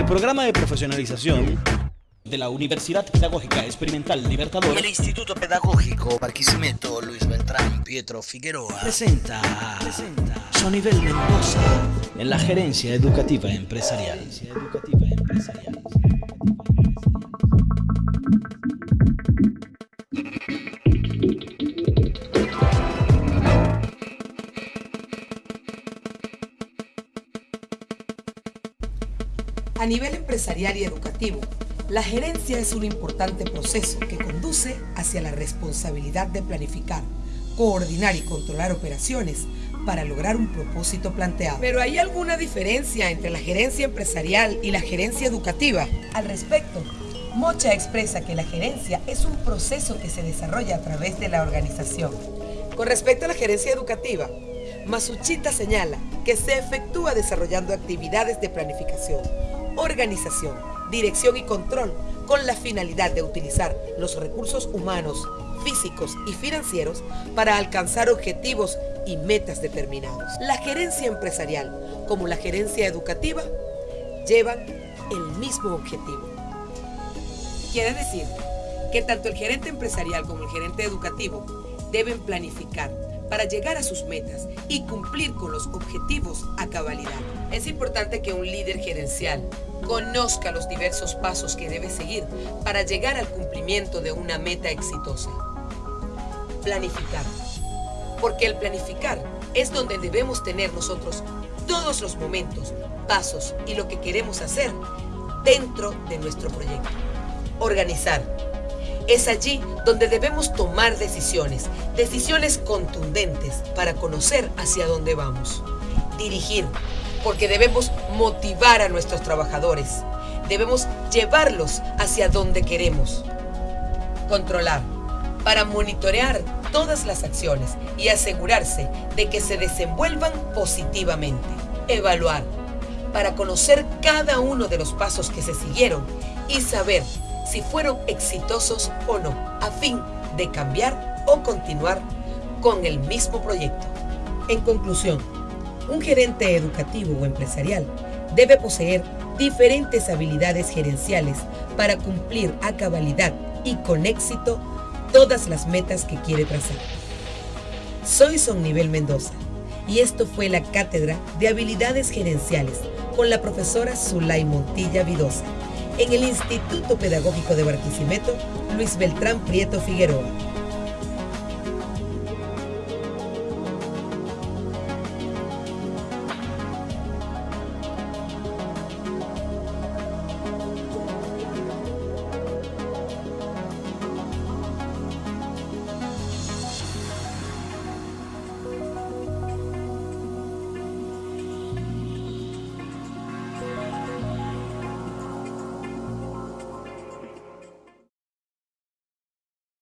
el programa de profesionalización de la Universidad Pedagógica Experimental Libertador, el Instituto Pedagógico Barquisimeto Luis Beltrán Pietro Figueroa presenta, presenta Sonivel Mendoza en la Gerencia Educativa Empresarial. Educativa Empresarial. A nivel empresarial y educativo, la gerencia es un importante proceso que conduce hacia la responsabilidad de planificar, coordinar y controlar operaciones para lograr un propósito planteado. Pero ¿hay alguna diferencia entre la gerencia empresarial y la gerencia educativa? Al respecto, Mocha expresa que la gerencia es un proceso que se desarrolla a través de la organización. Con respecto a la gerencia educativa, Masuchita señala que se efectúa desarrollando actividades de planificación, organización, dirección y control con la finalidad de utilizar los recursos humanos, físicos y financieros para alcanzar objetivos y metas determinados. La gerencia empresarial como la gerencia educativa llevan el mismo objetivo. Quiere decir que tanto el gerente empresarial como el gerente educativo deben planificar para llegar a sus metas y cumplir con los objetivos a cabalidad. Es importante que un líder gerencial conozca los diversos pasos que debe seguir para llegar al cumplimiento de una meta exitosa. Planificar. Porque el planificar es donde debemos tener nosotros todos los momentos, pasos y lo que queremos hacer dentro de nuestro proyecto. Organizar es allí donde debemos tomar decisiones, decisiones contundentes para conocer hacia dónde vamos. Dirigir, porque debemos motivar a nuestros trabajadores, debemos llevarlos hacia donde queremos. Controlar, para monitorear todas las acciones y asegurarse de que se desenvuelvan positivamente. Evaluar, para conocer cada uno de los pasos que se siguieron y saber si fueron exitosos o no, a fin de cambiar o continuar con el mismo proyecto. En conclusión, un gerente educativo o empresarial debe poseer diferentes habilidades gerenciales para cumplir a cabalidad y con éxito todas las metas que quiere trazar. Soy Son Nivel Mendoza y esto fue la Cátedra de Habilidades Gerenciales con la profesora Zulay Montilla Vidosa en el Instituto Pedagógico de Barquisimeto, Luis Beltrán Prieto Figueroa.